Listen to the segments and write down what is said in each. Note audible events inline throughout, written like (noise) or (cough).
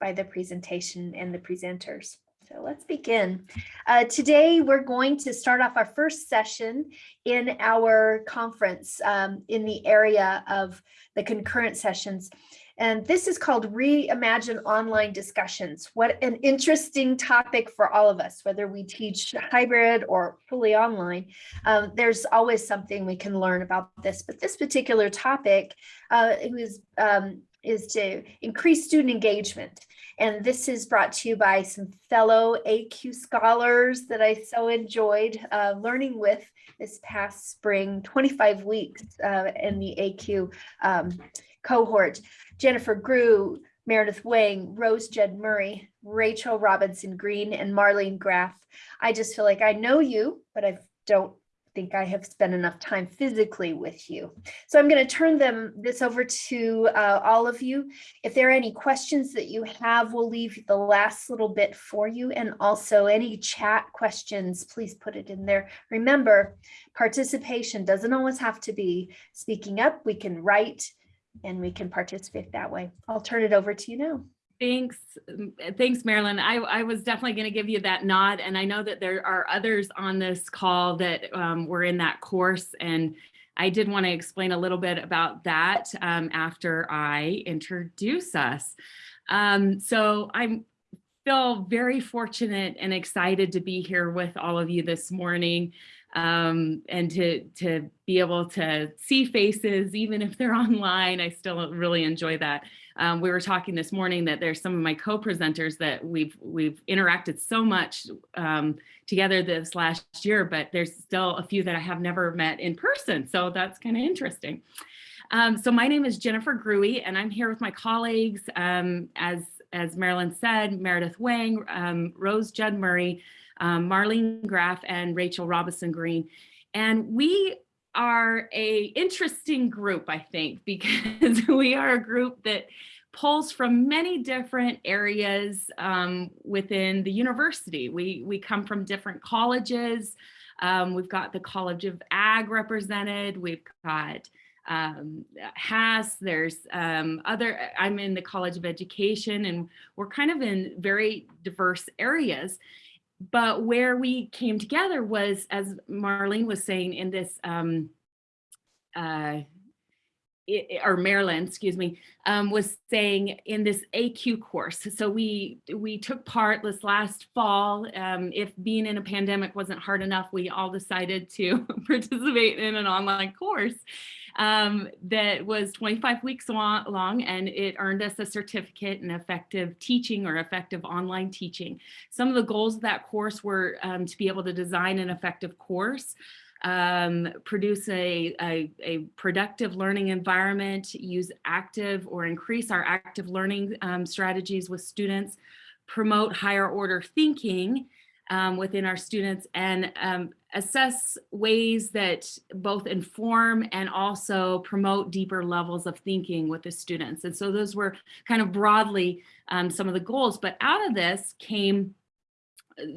by the presentation and the presenters. So let's begin. Uh, today, we're going to start off our first session in our conference um, in the area of the concurrent sessions. And this is called Reimagine Online Discussions. What an interesting topic for all of us, whether we teach hybrid or fully online. Um, there's always something we can learn about this, but this particular topic uh, it was um, is to increase student engagement. And this is brought to you by some fellow AQ scholars that I so enjoyed uh, learning with this past spring, 25 weeks uh, in the AQ um, cohort. Jennifer Grew, Meredith Wang, Rose Judd Murray, Rachel Robinson Green, and Marlene Graff. I just feel like I know you, but I don't think I have spent enough time physically with you. So I'm going to turn them this over to uh, all of you. If there are any questions that you have, we'll leave the last little bit for you. And also any chat questions, please put it in there. Remember, participation doesn't always have to be speaking up. We can write and we can participate that way. I'll turn it over to you now. Thanks. um, Thanks, Marilyn. I, I was definitely going to give you that nod. And I know that there are others on this call that um, were in that course. And I did want to explain a little bit about that um, after I introduce us. Um, so I'm feel very fortunate and excited to be here with all of you this morning um, and to, to be able to see faces, even if they're (laughs) online. I still really enjoy that. Um, we were talking this morning that there's some of my co-presenters that we've we've interacted so much um, together this last year, but there's still a few that I have never met in person. So that's kind of interesting. Um, so my name is Jennifer Gruey and I'm here with my colleagues, um, as, as Marilyn said, Meredith Wang, um, Rose Judd Murray, um, Marlene Graff, and Rachel Robinson Green. And we are a interesting group, I think, (laughs) because we are a group that pulls from many different areas um, within the university. We, we come from different colleges. Um, we've got the College of Ag represented. We've got um, there's um, other, I'm in the College of Education and we're kind of in very diverse areas. But where we came together was, as Marlene was saying, in this, um, uh, it, or Marilyn, excuse me, um, was saying in this AQ course. So we we took part this last fall. Um, if being in a pandemic wasn't hard enough, we all decided to (laughs) participate in an online course um, that was 25 weeks long and it earned us a certificate in effective teaching or effective online teaching. Some of the goals of that course were um, to be able to design an effective course, um, produce a, a, a, productive learning environment, use active or increase our active learning um, strategies with students, promote higher order thinking um, within our students and um, assess ways that both inform and also promote deeper levels of thinking with the students. And so those were kind of broadly um, some of the goals, but out of this came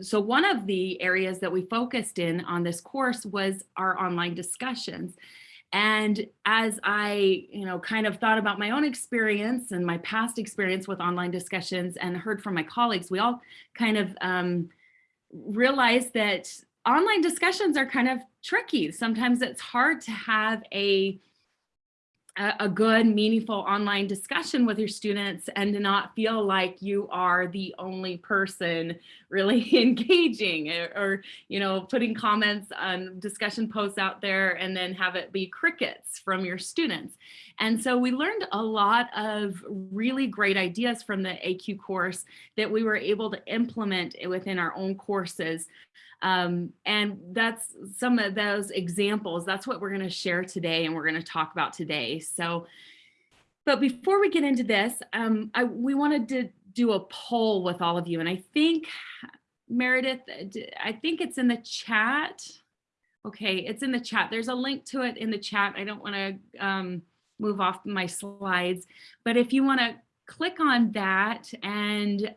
so one of the areas that we focused in on this course was our online discussions. And as I, you know, kind of thought about my own experience and my past experience with online discussions and heard from my colleagues, we all kind of um, realized that online discussions are kind of tricky. Sometimes it's hard to have a a good meaningful online discussion with your students and to not feel like you are the only person really (laughs) engaging or, or, you know putting comments on discussion posts out there and then have it be crickets from your students and so we learned a lot of really great ideas from the AQ course that we were able to implement within our own courses um, and that's some of those examples. That's what we're going to share today and we're going to talk about today. So, but before we get into this, um, I, we wanted to do a poll with all of you. And I think, Meredith, I think it's in the chat. Okay, it's in the chat. There's a link to it in the chat. I don't want to um, move off my slides, but if you want to click on that and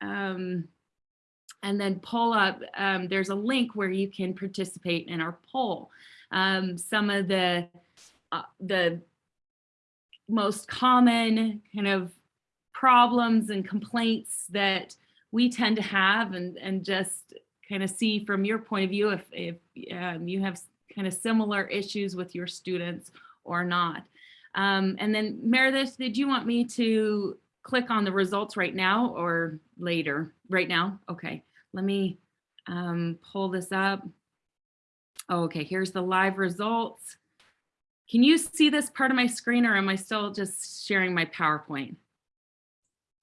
um, and then pull up, um, there's a link where you can participate in our poll. Um, some of the, uh, the most common kind of problems and complaints that we tend to have and, and just kind of see from your point of view if, if um, you have kind of similar issues with your students or not. Um, and then Meredith, did you want me to click on the results right now or later? Right now? Okay, let me um, pull this up. Oh, okay, here's the live results. Can you see this part of my screen or am I still just sharing my PowerPoint?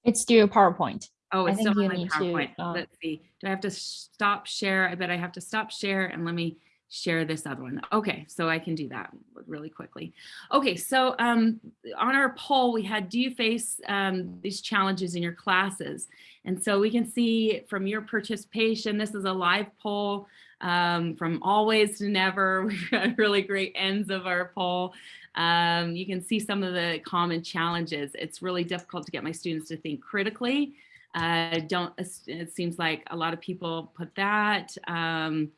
It's due PowerPoint. Oh, it's still on my need to, PowerPoint. uh, Let's see. Do I have to stop share? I bet I have to stop share and let me share this other one. Okay, so I can do that really quickly. Okay, so um, on our poll, we had, do you face um, these challenges in your classes? And so we can see from your participation, this is a live poll um, from always to never. (laughs) We've got really great ends of our poll. Um, you can see some of the common challenges. It's really difficult to get my students to think critically. Uh, don't, it seems like a lot of people put that. Um,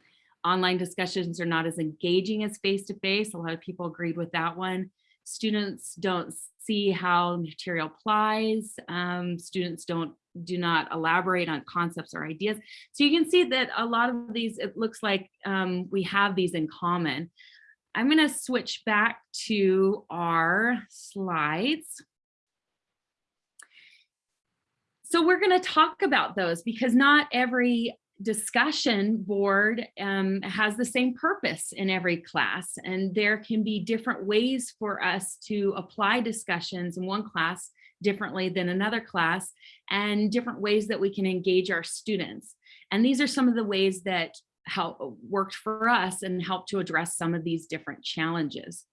online discussions are not as engaging as face-to-face. A lot of people agreed with that one. Students don't see how material applies. Um, students don't do not elaborate on concepts or ideas. So you can see that a lot of these, it looks like um, we have these in common. I'm going to switch back to our slides. So we're going to talk about those because not every discussion board um, has the same purpose in every class and there can be different ways for us to apply discussions in one class differently than another class and different ways that we can engage our students. And these are some of the ways that help worked for us and helped to address some of these different challenges.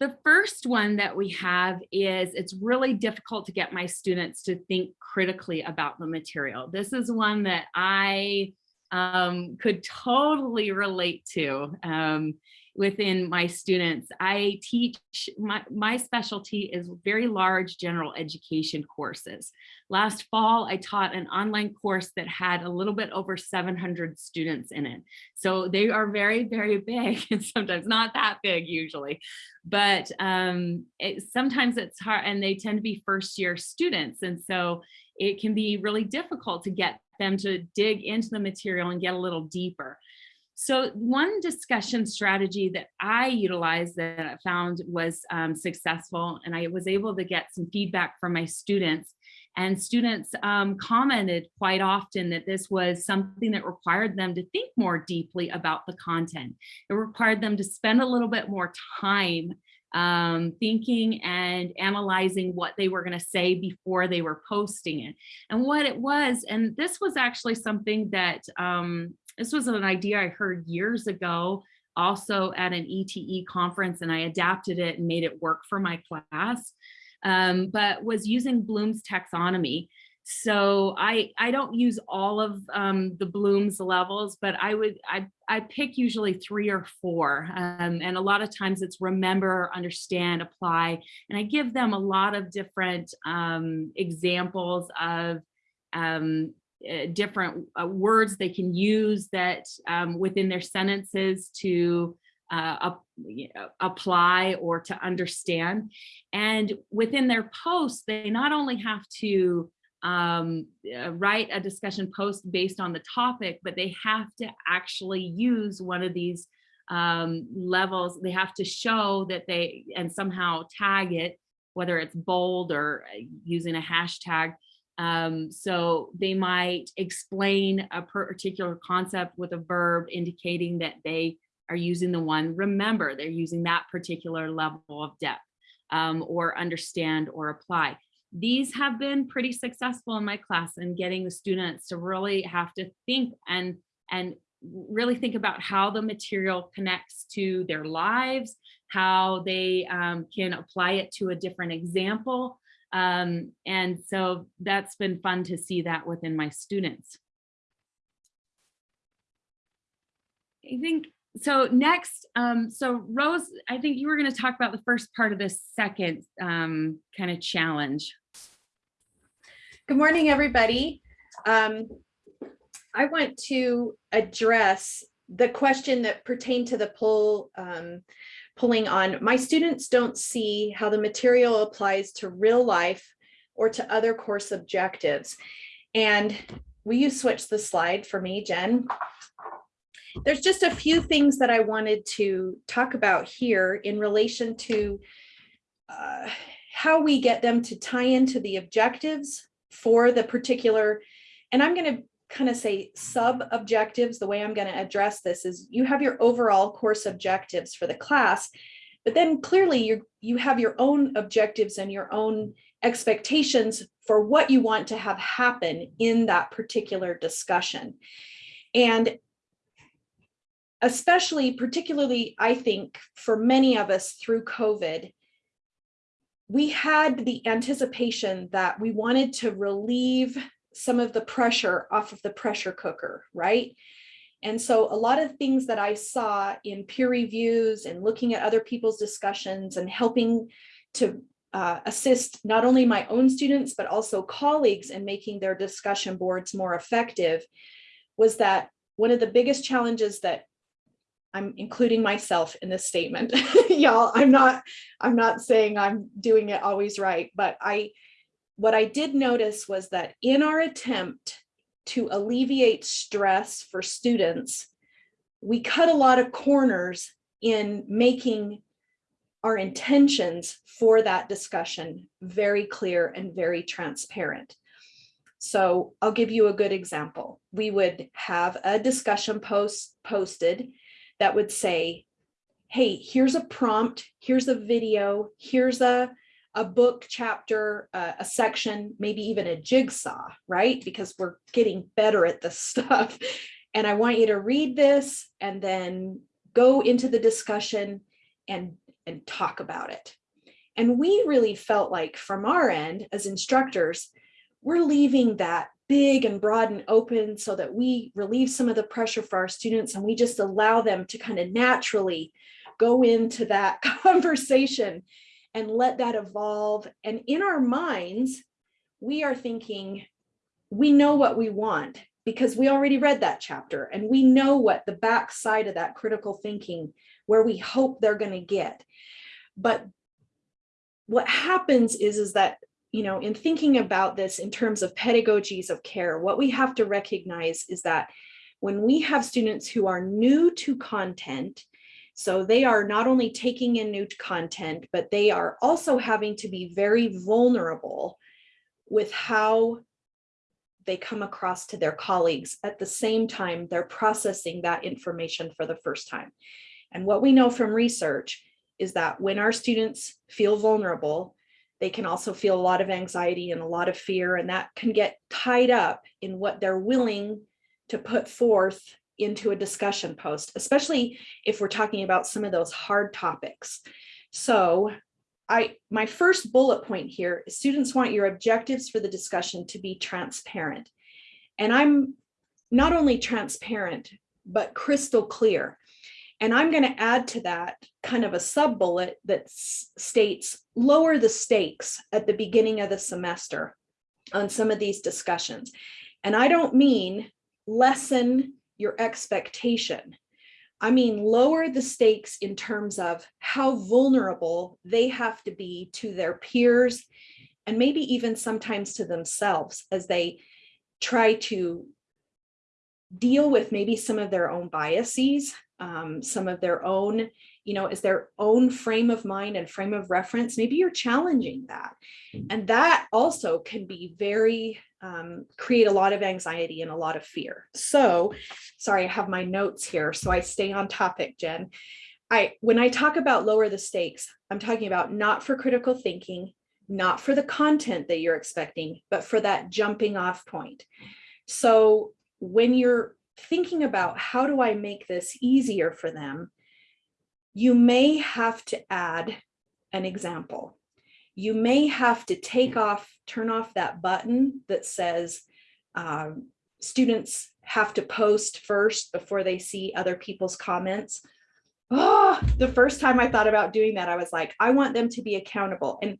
The first one that we have is it's really difficult to get my students to think critically about the material. This is one that I um, could totally relate to um, within my students. I teach, my, my specialty is very large general education courses. Last fall, I taught an online course that had a little bit over 700 students in it. So they are very, very big (laughs) and sometimes not that big usually. But um, it, sometimes it's hard and they tend to be first year students. And so it can be really difficult to get them to dig into the material and get a little deeper. So one discussion strategy that I utilized that I found was um, successful, and I was able to get some feedback from my students, and students um, commented quite often that this was something that required them to think more deeply about the content. It required them to spend a little bit more time um, thinking and analyzing what they were going to say before they were posting it. And what it was, and this was actually something that, um, this was an idea I heard years ago, also at an ETE conference, and I adapted it and made it work for my class, um, but was using Bloom's taxonomy. So I, I don't use all of um, the Bloom's levels, but I would, I, I pick usually three or four. Um, and a lot of times it's remember, understand, apply. And I give them a lot of different um, examples of um, uh, different uh, words they can use that um, within their sentences to uh, apply or to understand. And within their posts, they not only have to um, uh, write a discussion post based on the topic, but they have to actually use one of these um, levels. They have to show that they and somehow tag it, whether it's bold or uh, using a hashtag. Um, so they might explain a particular concept with a verb indicating that they are using the one remember, they're using that particular level of depth um, or understand or apply these have been pretty successful in my class in getting the students to really have to think and and really think about how the material connects to their lives, how they um, can apply it to a different example. Um, and so that's been fun to see that within my students. I think so next, um, so Rose, I think you were going to talk about the first part of this second um, kind of challenge. Good morning, everybody. Um, I want to address the question that pertained to the poll um, pulling on, my students don't see how the material applies to real life or to other course objectives. And will you switch the slide for me, Jen? There's just a few things that I wanted to talk about here in relation to uh, how we get them to tie into the objectives for the particular, and I'm going to kind of say sub objectives. The way I'm going to address this is you have your overall course objectives for the class, but then clearly you you have your own objectives and your own expectations for what you want to have happen in that particular discussion. And especially, particularly, I think for many of us through COVID, we had the anticipation that we wanted to relieve some of the pressure off of the pressure cooker, right? And so a lot of things that I saw in peer reviews and looking at other people's discussions and helping to uh, assist not only my own students, but also colleagues in making their discussion boards more effective was that one of the biggest challenges that I'm including myself in this statement. (laughs) Y'all, I'm not, I'm not saying I'm doing it always right, but I, what I did notice was that in our attempt to alleviate stress for students, we cut a lot of corners in making our intentions for that discussion very clear and very transparent. So I'll give you a good example. We would have a discussion post posted that would say, hey, here's a prompt, here's a video, here's a, a book chapter, uh, a section, maybe even a jigsaw, right? Because we're getting better at this (laughs) stuff. And I want you to read this and then go into the discussion and, and talk about it. And we really felt like from our end as instructors, we're leaving that big and broad and open so that we relieve some of the pressure for our students and we just allow them to kind of naturally go into that (laughs) conversation and let that evolve. And in our minds, we are thinking, we know what we want because we already read that chapter and we know what the back side of that critical thinking where we hope they're going to get. But what happens is, is that you know, in thinking about this in terms of pedagogies of care, what we have to recognize is that when we have students who are new to content, so they are not only taking in new content, but they are also having to be very vulnerable with how they come across to their colleagues at the same time they're processing that information for the first time. And what we know from research is that when our students feel vulnerable, they can also feel a lot of anxiety and a lot of fear, and that can get tied up in what they're willing to put forth into a discussion post, especially if we're talking about some of those hard topics. So I, my first bullet point here is students want your objectives for the discussion to be transparent. And I'm not only transparent, but crystal clear. And I'm going to add to that kind of a sub bullet that states lower the stakes at the beginning of the semester on some of these discussions. And I don't mean lessen your expectation. I mean, lower the stakes in terms of how vulnerable they have to be to their peers and maybe even sometimes to themselves as they try to deal with maybe some of their own biases um, some of their own, you know, is their own frame of mind and frame of reference. Maybe you're challenging that. And that also can be very, um, create a lot of anxiety and a lot of fear. So, sorry, I have my notes here. So I stay on topic, Jen. I, when I talk about lower the stakes, I'm talking about not for critical thinking, not for the content that you're expecting, but for that jumping off point. So when you're thinking about how do I make this easier for them, you may have to add an example. You may have to take off, turn off that button that says um, students have to post first before they see other people's comments. Oh, the first time I thought about doing that, I was like, I want them to be accountable. And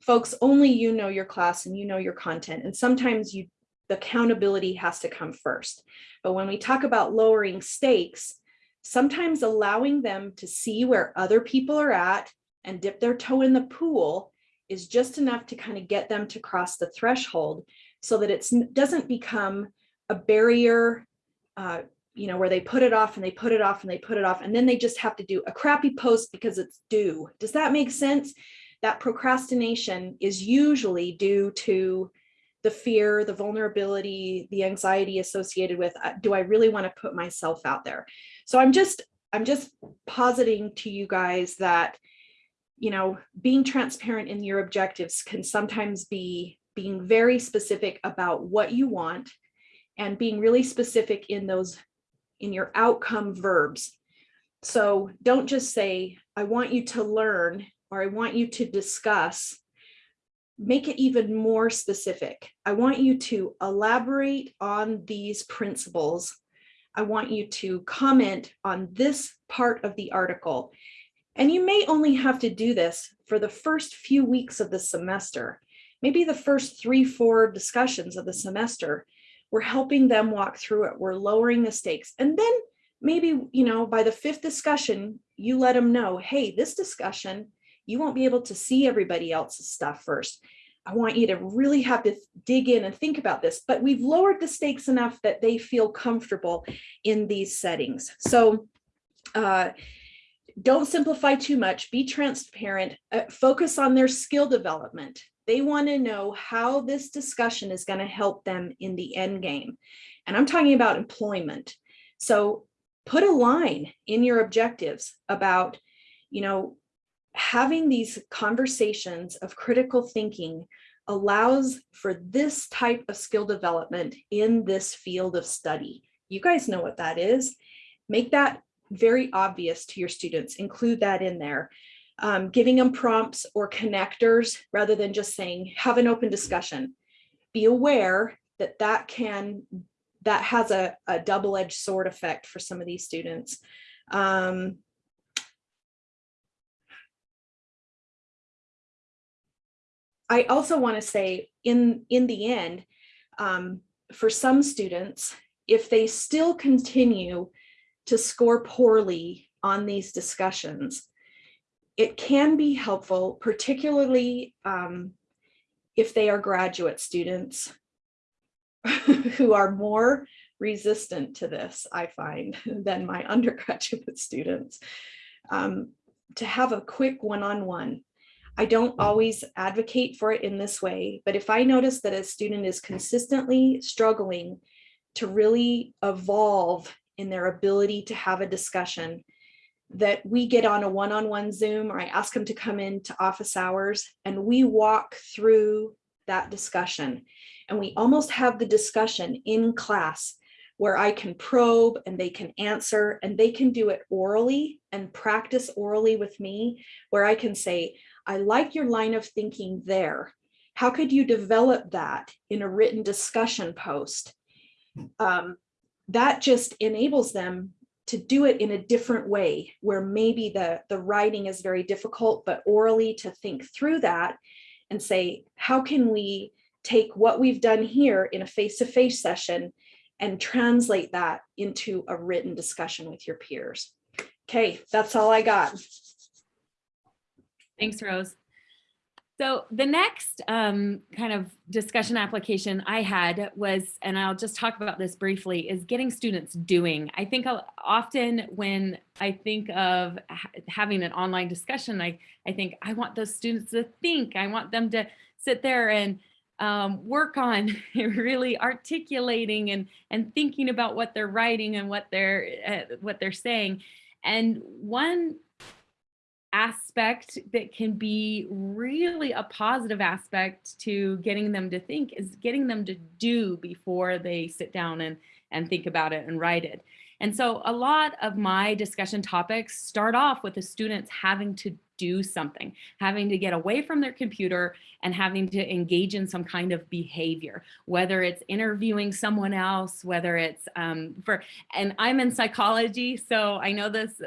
folks, only you know your class and you know your content. And sometimes you the accountability has to come first. But when we talk about lowering stakes, sometimes allowing them to see where other people are at and dip their toe in the pool is just enough to kind of get them to cross the threshold so that it doesn't become a barrier, uh, you know, where they put it off and they put it off and they put it off, and then they just have to do a crappy post because it's due. Does that make sense? That procrastination is usually due to the fear, the vulnerability, the anxiety associated with, uh, do I really want to put myself out there? So I'm just, I'm just positing to you guys that, you know, being transparent in your objectives can sometimes be being very specific about what you want and being really specific in those, in your outcome verbs. So don't just say, I want you to learn, or I want you to discuss, make it even more specific. I want you to elaborate on these principles. I want you to comment on this part of the article. And you may only have to do this for the first few weeks of the semester, maybe the first three, four discussions of the semester. We're helping them walk through it. We're lowering the stakes. And then maybe, you know, by the fifth discussion, you let them know, hey, this discussion, you won't be able to see everybody else's stuff first. I want you to really have to dig in and think about this, but we've lowered the stakes enough that they feel comfortable in these settings. So uh, don't simplify too much, be transparent, uh, focus on their skill development. They want to know how this discussion is going to help them in the end game. And I'm talking about employment. So put a line in your objectives about, you know, having these conversations of critical thinking allows for this type of skill development in this field of study. You guys know what that is. Make that very obvious to your students, include that in there. Um, giving them prompts or connectors rather than just saying, have an open discussion. Be aware that that can, that has a, a double-edged sword effect for some of these students. Um, I also want to say in, in the end, um, for some students, if they still continue to score poorly on these discussions, it can be helpful, particularly um, if they are graduate students (laughs) who are more resistant to this, I find, (laughs) than my (laughs) undergraduate students, um, to have a quick one-on-one. -on -one. I don't mm. always advocate for it in this way, but if I notice that a student is consistently struggling to really evolve in their ability to have a discussion, that we get on a one-on-one -on -one Zoom or I ask them to come into office hours and we walk through that discussion. And we almost have the discussion in class where I can probe and they can answer and they can do it orally and practice orally with me where I can say, I like your line of thinking there. How could you develop that in a written discussion post? Um, that just enables them to do it in a different way where maybe the, the writing is very difficult, but orally to think through that and say, how can we take what we've done here in a face-to-face -face session and translate that into a written discussion with your peers. Okay, that's all I got. Thanks, Rose. So the next um, kind of discussion application I had was, and I'll just talk about this briefly, is getting students doing. I think often when I think of ha having an online discussion, I, I think I want those students to think, I want them to sit there and um, work on (laughs) really articulating and, and thinking about what they're writing and what they're, uh, what they're saying. And one aspect that can be really a positive aspect to getting them to think is getting them to do before they sit down and, and think about it and write it. And so a lot of my discussion topics start off with the students having to do something, having to get away from their computer and having to engage in some kind of behavior, whether it's interviewing someone else, whether it's um, for, and I'm in psychology, so I know this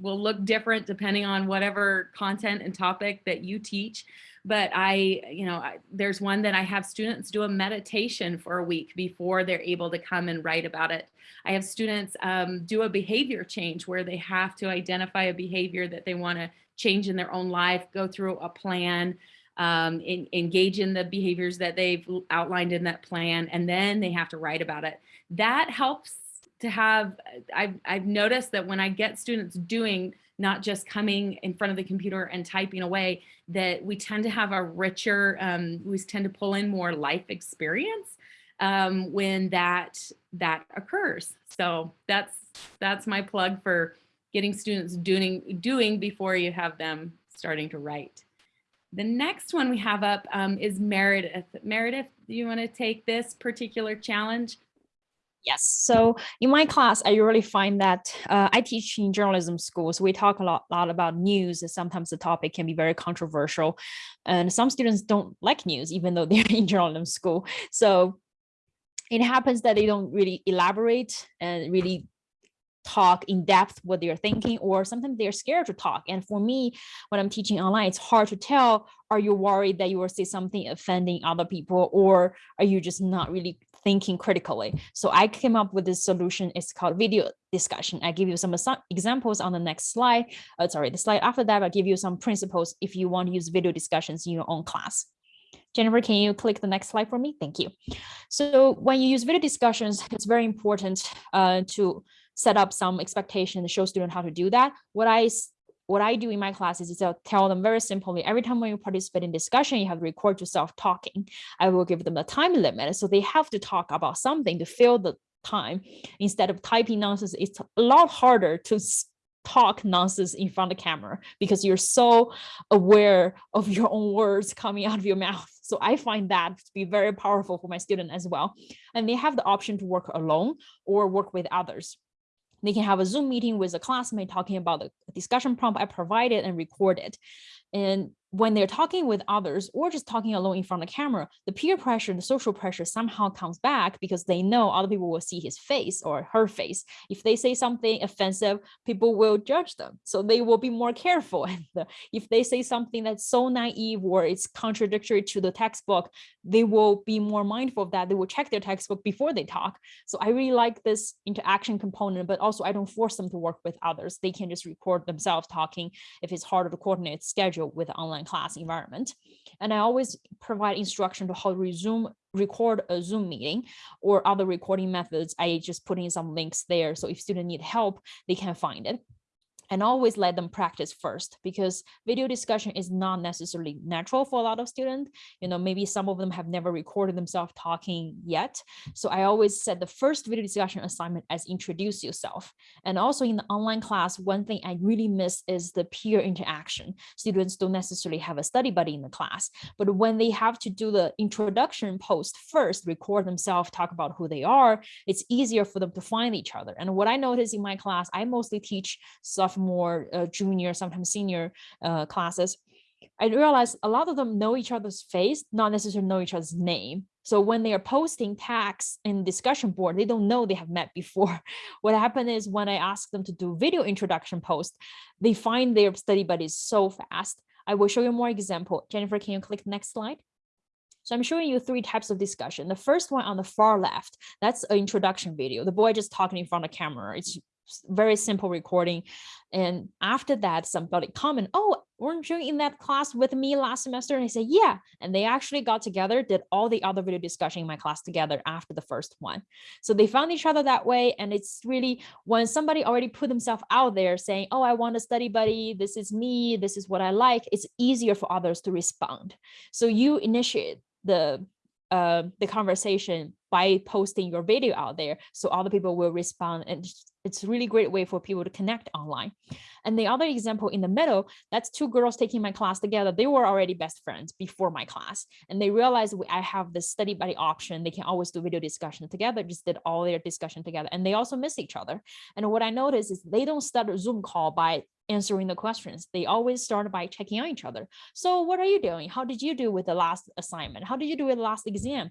will look different depending on whatever content and topic that you teach. But I, you know, I, there's one that I have students do a meditation for a week before they're able to come and write about it. I have students um, do a behavior change where they have to identify a behavior that they want to change in their own life, go through a plan, um, in, engage in the behaviors that they've outlined in that plan, and then they have to write about it. That helps to have, I've, I've noticed that when I get students doing not just coming in front of the computer and typing away, that we tend to have a richer, um, we tend to pull in more life experience um, when that that occurs. So that's that's my plug for getting students doing doing before you have them starting to write. The next one we have up um, is Meredith. Meredith, do you want to take this particular challenge? Yes. So in my class, I really find that uh, I teach in journalism schools. We talk a lot, lot about news. and Sometimes the topic can be very controversial, and some students don't like news, even though (laughs) they're in journalism school. So it happens that they don't really elaborate and really talk in depth what they're thinking or sometimes they're scared to talk and for me when i'm teaching online it's hard to tell are you worried that you will say something offending other people or are you just not really thinking critically so i came up with this solution it's called video discussion i give you some examples on the next slide uh, sorry the slide after that i'll give you some principles if you want to use video discussions in your own class Jennifer, can you click the next slide for me? Thank you. So when you use video discussions, it's very important uh, to set up some expectation show students how to do that. What I what I do in my classes is I'll tell them very simply, every time when you participate in discussion, you have to record yourself talking. I will give them a time limit. So they have to talk about something to fill the time instead of typing nonsense. It's a lot harder to talk nonsense in front of the camera because you're so aware of your own words coming out of your mouth. So I find that to be very powerful for my student as well. And they have the option to work alone or work with others. They can have a Zoom meeting with a classmate talking about the discussion prompt I provided and record it. And when they're talking with others or just talking alone in front of the camera, the peer pressure, the social pressure somehow comes back because they know other people will see his face or her face. If they say something offensive, people will judge them. So they will be more careful. (laughs) And uh, if they say something that's so naive or it's contradictory to the textbook, they will be more mindful of that. They will check their textbook before they talk. So I really like this interaction component, but also I don't force them to work with others. They can just record themselves talking if it's harder to coordinate schedule with online online class environment. And I always provide instruction to how to resume record a Zoom meeting or other recording methods. I just put in some links there. So if students need help, they can find it and always let them practice first because video discussion is not necessarily natural for a lot of students. You know, maybe some of them have never recorded themselves talking yet. So I always set the first video discussion assignment as introduce yourself. And also in the online class, one thing I really miss is the peer interaction. Students don't necessarily have a study buddy in the class, but when they have to do the introduction post first, record themselves, talk about who they are, it's easier for them to find each other. And what I notice in my class, I mostly teach sophomore more uh, junior, sometimes senior uh, classes, I realized a lot of them know each other's face, not necessarily know each other's name. So when they are posting tags in discussion board, they don't know they have met before. (laughs) What happened is when I ask them to do video introduction post, they find their study buddies so fast. I will show you more example. Jennifer, can you click next slide? So I'm showing you three types of discussion. The first one on the far left, that's an introduction video. The boy just talking in front of camera. It's very simple recording. And after that, somebody comment, oh, weren't you in that class with me last semester? And I say, yeah. And they actually got together, did all the other video discussion in my class together after the first one. So they found each other that way. And it's really when somebody already put themselves out there saying, oh, I want a study buddy. This is me. This is what I like. It's easier for others to respond. So you initiate the uh, the conversation by posting your video out there so other people will respond and it's a really great way for people to connect online. And the other example in the middle, that's two girls taking my class together. They were already best friends before my class. And they realized I have the study buddy option. They can always do video discussion together, just did all their discussion together. And they also miss each other. And what I noticed is they don't start a Zoom call by answering the questions. They always start by checking on each other. So what are you doing? How did you do with the last assignment? How did you do with the last exam?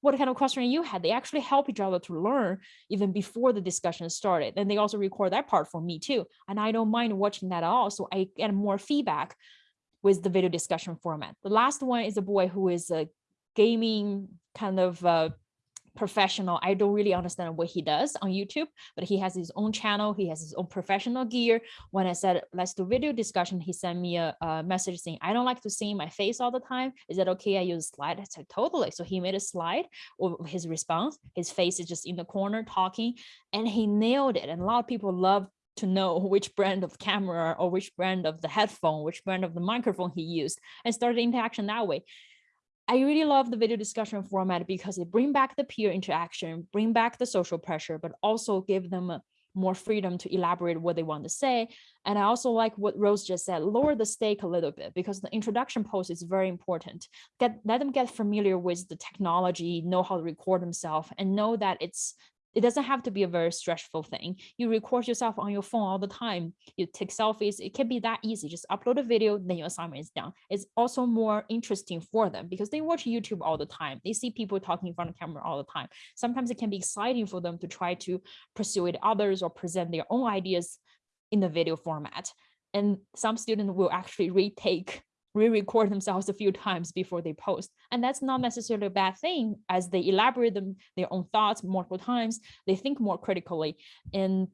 What kind of question you had. They actually help each other to learn even before the discussion started. And they also record that part for me too. And I don't mind watching that at all. So I get more feedback with the video discussion format. The last one is a boy who is a gaming kind of uh, professional. I don't really understand what he does on YouTube, but he has his own channel. He has his own professional gear. When I said, let's do video discussion, he sent me a, a message saying, I don't like to see my face all the time. Is that okay? I use slide. I said, totally. So he made a slide of his response. His face is just in the corner talking and he nailed it. And a lot of people love to know (laughs) which brand of camera or which brand of the headphone, which brand of the microphone he used and started interaction that way. I really love the video discussion format because it bring back the peer interaction, bring back the social pressure, but also give them uh, more freedom to elaborate what they want to say. And I also like what Rose just said, lower the stake a little bit because the introduction post is very important. Get let them get familiar with the technology, know how to record themselves and know that it's it doesn't have to be a very stressful thing. You record yourself on your phone all the time. You take selfies. It can be that easy. Just upload a video, then your assignment is done. It's also more interesting for them because they watch YouTube all the time. They see people talking in front of camera all the time. Sometimes it can be exciting for them to try to persuade others or present their own ideas in the video format. And some students will actually retake re-record themselves a few times before they post. And that's not necessarily a bad thing as they elaborate them their own thoughts multiple times, they think more critically. And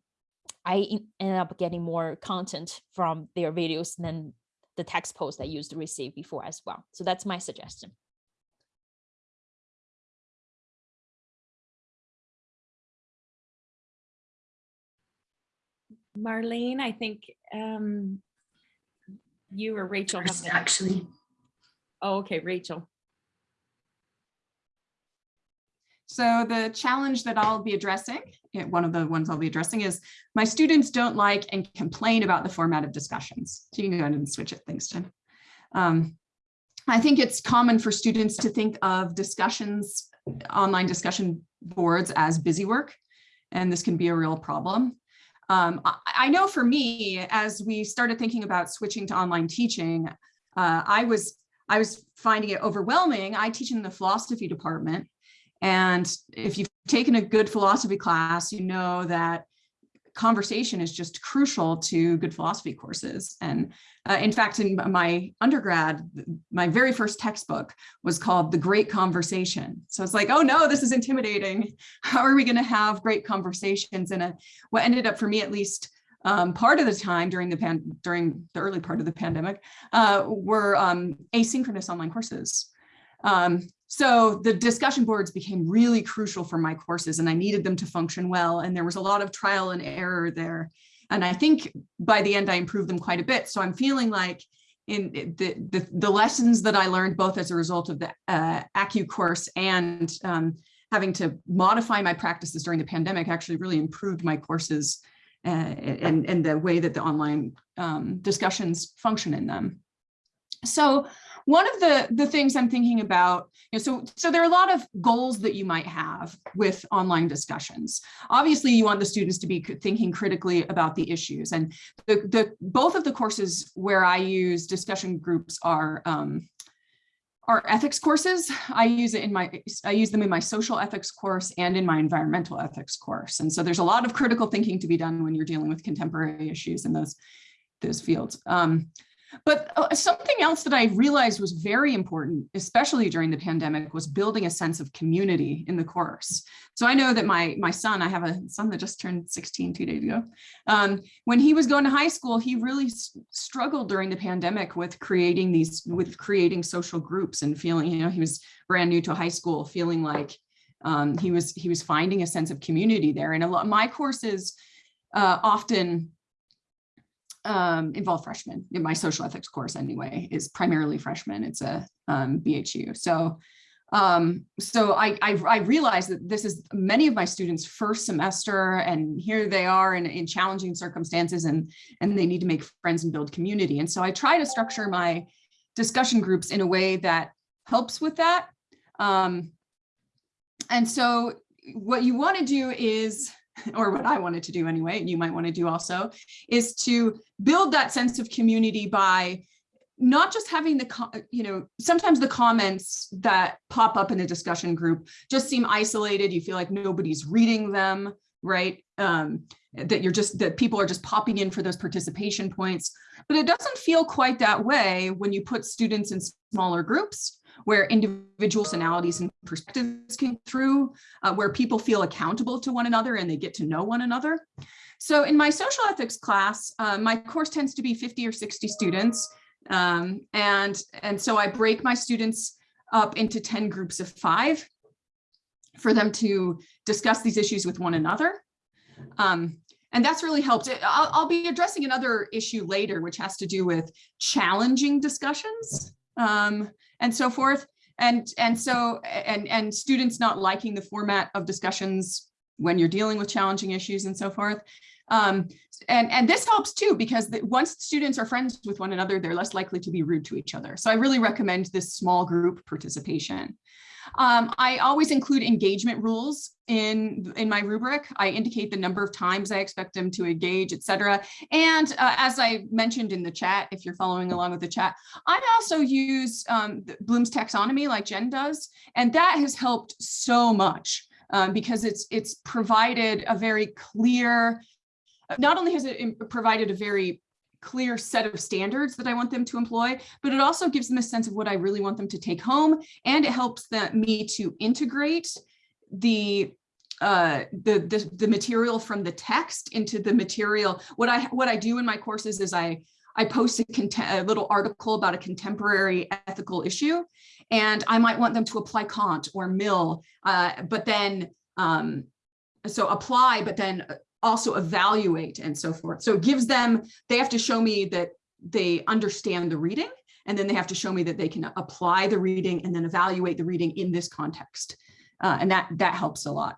I end up getting more content from their videos than the text post I used to receive before as well. So that's my suggestion. Marlene, I think um, you or Rachel have. first, actually. Oh, okay, Rachel. So the challenge that I'll be addressing, one of the ones I'll be addressing is my students don't like and complain about the format of discussions. So you can go ahead and switch it, thanks, Jen. Um, I think it's common for students to think of discussions, online discussion boards as busy work, and this can be a real problem. Um, I, I know for me, as we started thinking about switching to online teaching, uh, I was I was finding it overwhelming. I teach in the philosophy department, and if you've taken a good philosophy class, you know that conversation is just crucial to good philosophy courses. And uh, in fact, in my undergrad, my very first textbook was called The Great Conversation. So it's like, oh no, this is intimidating. How are we going to have great conversations? And a, what ended up for me, at least um, part of the time during the pan during the early part of the pandemic, uh, were um, asynchronous online courses. Um, so the discussion boards became really crucial for my courses and I needed them to function well. And there was a lot of trial and error there. And I think by the end, I improved them quite a bit. So I'm feeling like in the, the, the lessons that I learned, both as a result of the uh, ACU course and um, having to modify my practices during the pandemic actually really improved my courses uh, and, and the way that the online um, discussions function in them. So one of the, the things I'm thinking about, you know, so, so there are a lot of goals that you might have with online discussions. Obviously, you want the students to be thinking critically about the issues. And the, the both of the courses where I use discussion groups are um, are ethics courses. I use it in my, I use them in my social ethics course and in my environmental ethics course. And so there's a lot of critical thinking to be done when you're dealing with contemporary issues in those, those fields. Um, but uh, something else that I realized was very important, especially during the pandemic, was building a sense of community in the course. So I know that my, my son, I have a son that just turned 16 two days ago. Um, when he was going to high school, he really struggled during the pandemic with creating these, with creating social groups and feeling, you know, he was brand new to high school, feeling like um, he was he was finding a sense of community there. And a lot of my courses uh, often um, involve freshmen in my social ethics course anyway, is primarily freshmen. It's a um, BHU. So, um, so I, I, I realized that this is many of my students first semester and here they are in, in challenging circumstances and, and they need to make friends and build community. And so I try to structure my discussion groups in a way that helps with that. Um, and so what you want to do is (laughs) or what I wanted to do anyway, and you might want to do also, is to build that sense of community by not just having the, you know, sometimes the comments that pop up in a discussion group just seem isolated. You feel like nobody's reading them. right? Um, that you're just, that people are just popping in for those participation points. But it doesn't feel quite that way when you put students in smaller groups where individual personalities and perspectives come through, uh, where people feel accountable to one another and they get to know one another. So in my social ethics class, uh, my course tends to be 50 or 60 students. Um, and, and so I break my students up into 10 groups of five for them to discuss these issues with one another. Um, and that's really helped. I'll, I'll, be addressing another issue later, which has to do with challenging discussions um, and so forth. And, and so, and, and students not liking the format of discussions when you're dealing with challenging issues and so forth. Um, and, and this helps too, because the, once students are friends with one another, they're less likely to be rude to each other. So I really recommend this small group participation. Um, I always include engagement rules in, in my rubric. I indicate the number of times I expect them to engage, etc. And uh, as I mentioned in the chat, if you're following along with the chat, I also use um, Bloom's taxonomy like Jen does, and that has helped so much um, because it's it's provided a very clear, not only has it provided a very clear set of standards that I want them to employ, but it also gives them a sense of what I really want them to take home. And it helps them, me to integrate the uh, the, the the material from the text into the material. What I what I do in my courses is I I post a, a, little article about a contemporary ethical issue, and I might want them to apply Kant or Mill, uh, but then um, so apply, but then also evaluate and so forth. So it gives them, they have to show me that they understand the reading, and then they have to show me that they can apply the reading and then evaluate the reading in this context. Uh, and that, that helps a lot.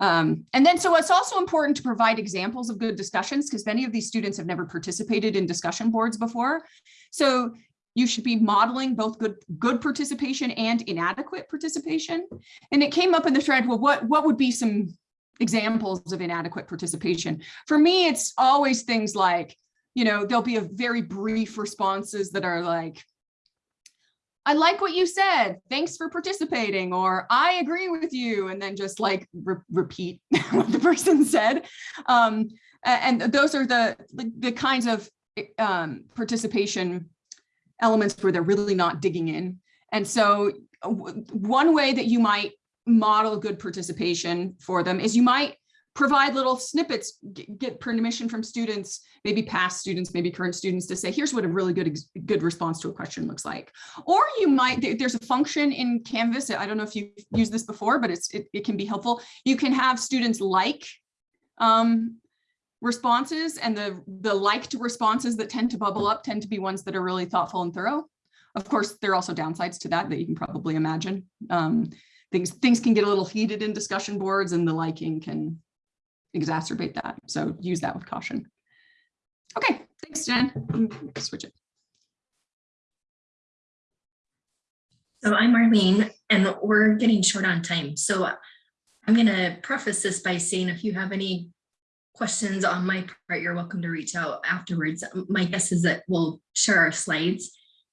Um, and then so it's also important to provide examples of good discussions because many of these students have never participated in discussion boards before. So you should be modeling both good good participation and inadequate participation. And it came up in the thread, well, what, what would be some examples of inadequate participation. For me, it's always things like, you know, there'll be a very brief responses that are like, I like what you said. Thanks for participating. Or I agree with you. And then just like re repeat (laughs) what the person said. Um, and those are the, the, the kinds of um, participation elements where they're really not digging in. And so one way that you might model good participation for them is you might provide little snippets, get permission from students, maybe past students, maybe current students to say, here's what a really good, good response to a question looks like. Or you might, there's a function in Canvas, I don't know if you've used this before, but it's, it, it can be helpful. You can have students like um, responses and the, the liked responses that tend to bubble up tend to be ones that are really thoughtful and thorough. Of course, there are also downsides to that that you can probably imagine. Um, things things can get a little heated in discussion boards and the liking can exacerbate that. So use that with caution. Okay, thanks, Jen. Switch it. So I'm Marlene and we're getting short on time. So I'm going to preface this by saying if you have any questions on my part, you're welcome to reach out afterwards. My guess is that we'll share our slides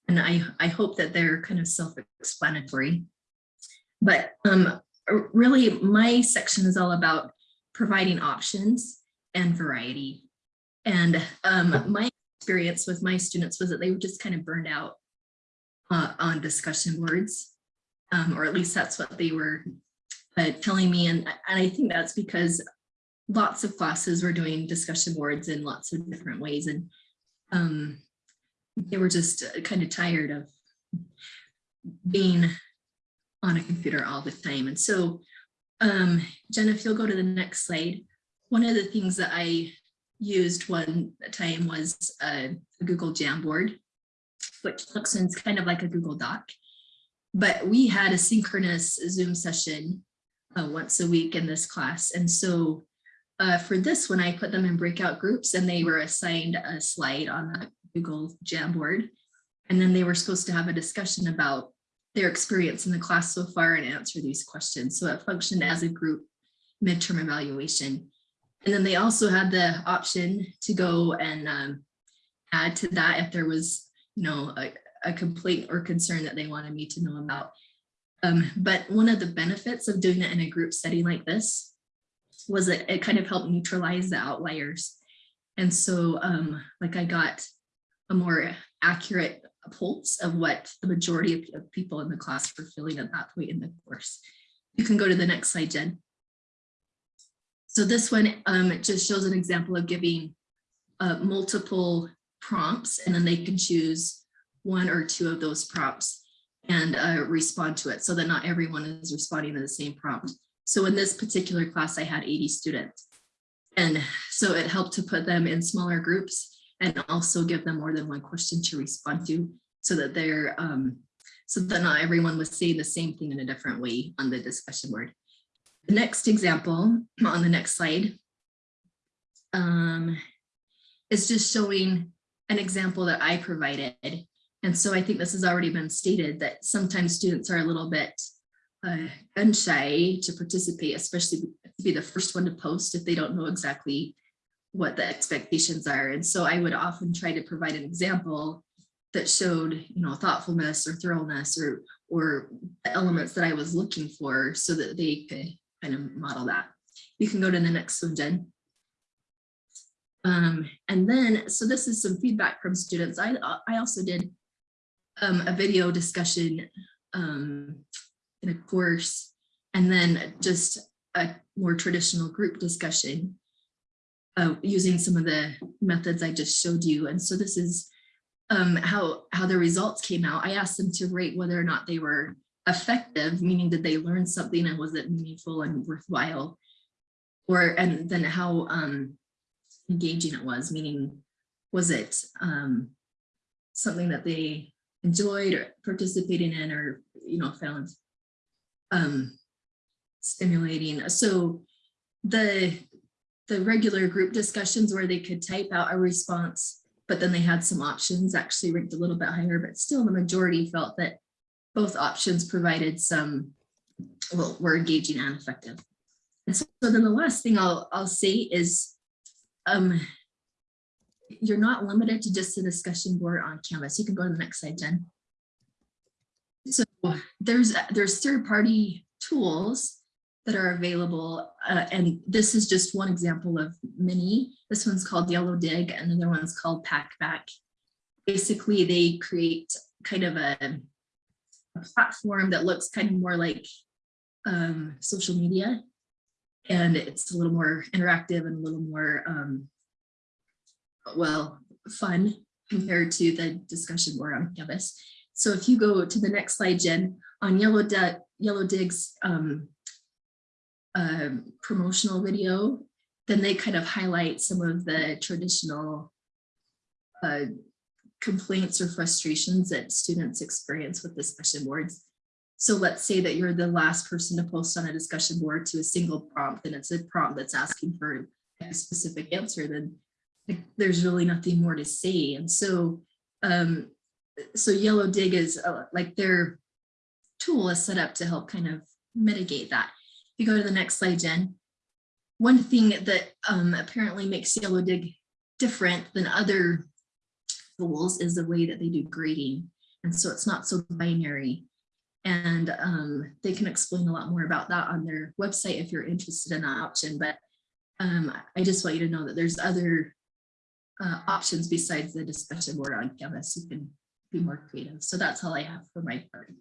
and I, I hope that they're kind of self-explanatory. But um, really my section is all about providing options and variety. And um, my experience with my students was that they were just kind of burned out uh, on discussion boards, um, or at least that's what they were uh, telling me. And, and I think that's because lots of classes were doing discussion boards in lots of different ways. And um, they were just uh, kind of tired of being on a computer all the time. And so, um, Jen, if you'll go to the next slide, one of the things that I used one time was a, a Google Jamboard, which looks and kind of like a Google Doc. But we had a synchronous Zoom session uh, once a week in this class. And so uh, for this one, I put them in breakout groups and they were assigned a slide on the Google Jamboard. And then they were supposed to have a discussion about their experience in the class so far and answer these questions. So it functioned as a group midterm evaluation. And then they also had the option to go and um, add to that if there was, you know, a, a complaint or concern that they wanted me to know about. Um, but one of the benefits of doing it in a group setting like this was it, it kind of helped neutralize the outliers. And so um, like I got a more accurate pulse of what the majority of, of people in the class were feeling at that point in the course. You can go to the next slide, Jen. So this one, um, just shows an example of giving uh, multiple prompts and then they can choose one or two of those prompts and uh, respond to it so that not everyone is responding to the same prompt. So in this particular class, I had 80 students. And so it helped to put them in smaller groups and also give them more than one question to respond to so that they're um, so that not everyone was saying the same thing in a different way on the discussion board. The next example on the next slide um, is just showing an example that I provided. And so I think this has already been stated that sometimes students are a little bit uh, gun shy to participate, especially to be the first one to post if they don't know exactly what the expectations are. And so I would often try to provide an example that showed, you know, thoughtfulness or thoroughness or or elements that I was looking for so that they could kind of model that. You can go to the next one, Jen. Um, and then, so this is some feedback from students. I, I also did um, a video discussion um, in a course, and then just a more traditional group discussion uh, using some of the methods I just showed you. And so this is um, how, how the results came out. I asked them to rate whether or not they were effective, meaning did they learn something and was it meaningful and worthwhile? Or, and then how um, engaging it was, meaning was it um, something that they enjoyed or participating in or, you know, found um, stimulating. So the, the regular group discussions where they could type out a response, but then they had some options actually ranked a little bit higher, but still the majority felt that both options provided some, well, were engaging and effective. And so, so then the last thing I'll, I'll say is, um, you're not limited to just the discussion board on Canvas. You can go to the next slide, Jen. So there's there's third-party tools that are available, uh, and this is just one example of many. This one's called Yellowdig, and another one's called Packback. Basically, they create kind of a, a platform that looks kind of more like um, social media, and it's a little more interactive and a little more um, well, fun compared to the discussion board on Canvas. So if you go to the next slide, Jen, on Yellow, Yellowdig's um, uh, promotional video, then they kind of highlight some of the traditional uh, complaints or frustrations that students experience with discussion boards. So let's say that you're the last person to post on a discussion board to a single prompt and it's a prompt that's asking for a specific answer, then there's really nothing more to say. And so, um, so Yellowdig is uh, like their tool is set up to help kind of mitigate that. If you go to the next slide, Jen, one thing that um, apparently makes Yellowdig different than other tools is the way that they do grading. And so it's not so binary. And um, they can explain a lot more about that on their website if you're interested in that option. But um, I just want you to know that there's other uh, options besides the discussion board on Canvas. You can be more creative. So that's all I have for my part.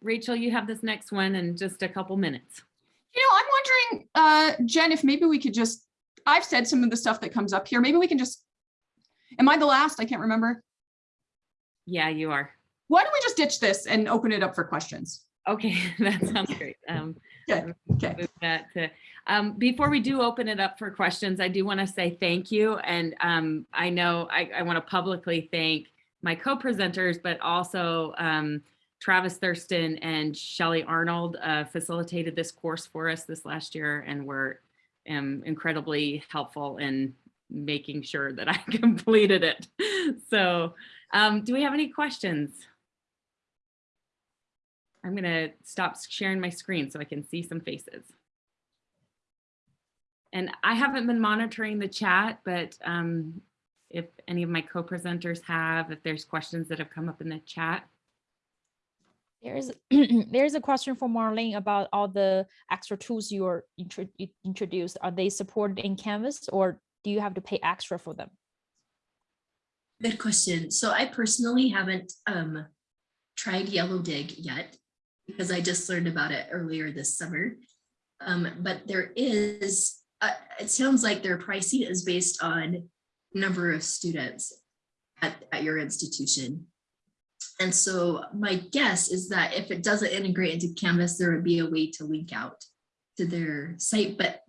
Rachel, you have this next one in just a couple minutes. You know, I'm wondering, uh, Jen, if maybe we could just, I've said some of the stuff that comes up here. Maybe we can just, am I the last? I can't remember. Yeah, you are. Why don't we just ditch this and open it up for questions? Okay, (laughs) that sounds great. (laughs) Um, Okay, okay. that to, um, before we do open it up for questions, I do want to say thank you. And um, I know I, I want to publicly thank my co-presenters, but also um, Travis Thurston and Shelly Arnold uh, facilitated this course for us this last year and were um, incredibly helpful in making sure that I (laughs) completed it. So um, do we have any questions? I'm going to stop sharing my screen so I can see some faces. And I haven't been monitoring the chat, but um, if any of my co-presenters have, if there's questions that have come up in the chat. There's (clears throat) there's a question for Marlene about all the extra tools you are intro- introduced. Are they supported in Canvas or do you have to pay extra for them? Good question. So I personally haven't um tried Yellowdig yet because I just learned about it earlier this summer. Um, but there is, uh, it sounds like their pricing is based on number of students at, at your institution. And so my guess is that if it doesn't integrate into Canvas, there would be a way to link out to their site. But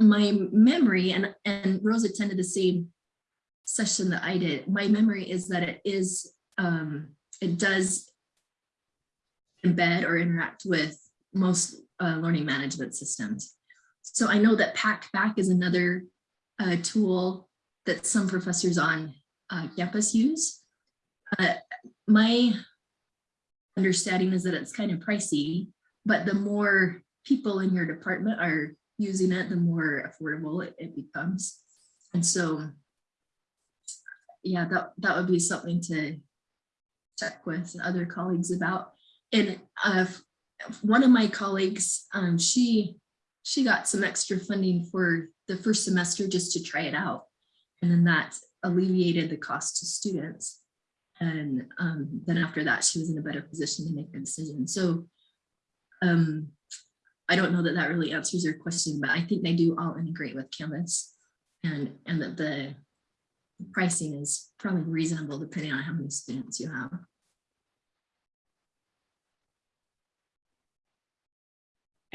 my memory, and, and Rose attended the same session that I did, my memory is that it is, um, it does embed or interact with most uh, learning management systems. So I know that Packback is another uh, tool that some professors on uh, campus use. Uh, my understanding is that it's kind of pricey, but the more people in your department are using it, the more affordable it, it becomes. And so, yeah, that, that would be something to check with other colleagues about. And uh, one of my colleagues, um, she she got some extra funding for the first semester just to try it out. And then that alleviated the cost to students. And um, then after that, she was in a better position to make the decision. So um, I don't know that that really answers your question, but I think they do all integrate with Canvas and, and that the pricing is probably reasonable depending on how many students you have.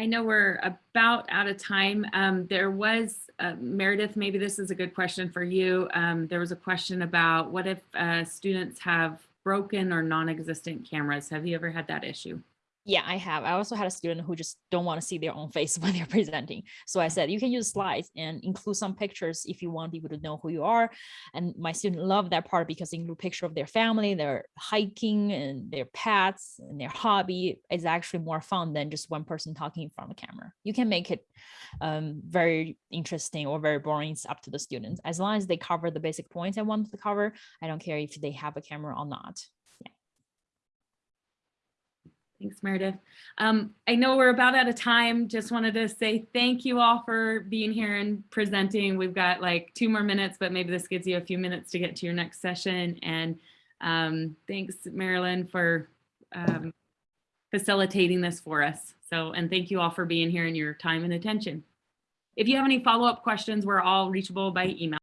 I know we're about out of time. Um, there was, uh, Meredith, maybe this is a good question for you. Um, there was a question about what if uh, students have broken or non-existent cameras? Have you ever had that issue? Yeah, I have. I also had a student who just don't want to see their own face (laughs) when they're presenting. So I said, you can use slides and include some pictures if you want people to know who you are. And my student loved that part because they include picture of their family, their hiking and their pets and their hobby is actually more fun than just one person talking in front of the camera. You can make it um, very interesting or very boring. It's up to the students. As long as they cover the basic points I want to cover, I don't care if they have a camera or not. Thanks, Meredith. Um, I know we're about out of time. Just wanted to say thank you all for being here and presenting. We've got like two more minutes, but maybe this gives you a few minutes to get to your next session. And um, thanks, Marilyn, for um, facilitating this for us. So, and thank you all for being here and your time and attention. If you have any follow-up questions, we're all reachable by email.